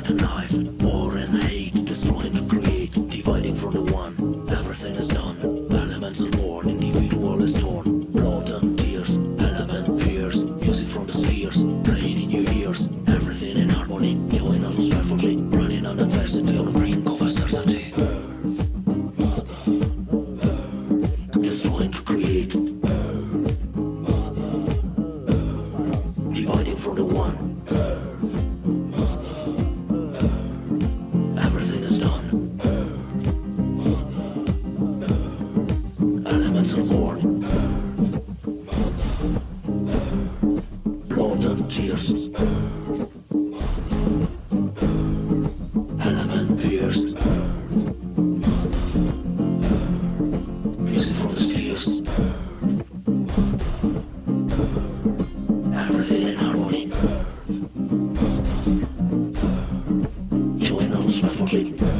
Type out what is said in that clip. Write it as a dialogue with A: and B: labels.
A: like a knife. War and hate, destroying to create Dividing from the one, everything is done. Elements are born, individual is torn. Blood and tears, element peers Music from the spheres, playing in your ears. Everything in harmony, join us perfectly. Running on adversity on the brink of uncertainty. Destroying to create. Dividing from the one. presence of the Lord. and of tears. Element pierced. From the spheres. Everything in harmony. Join us perfectly.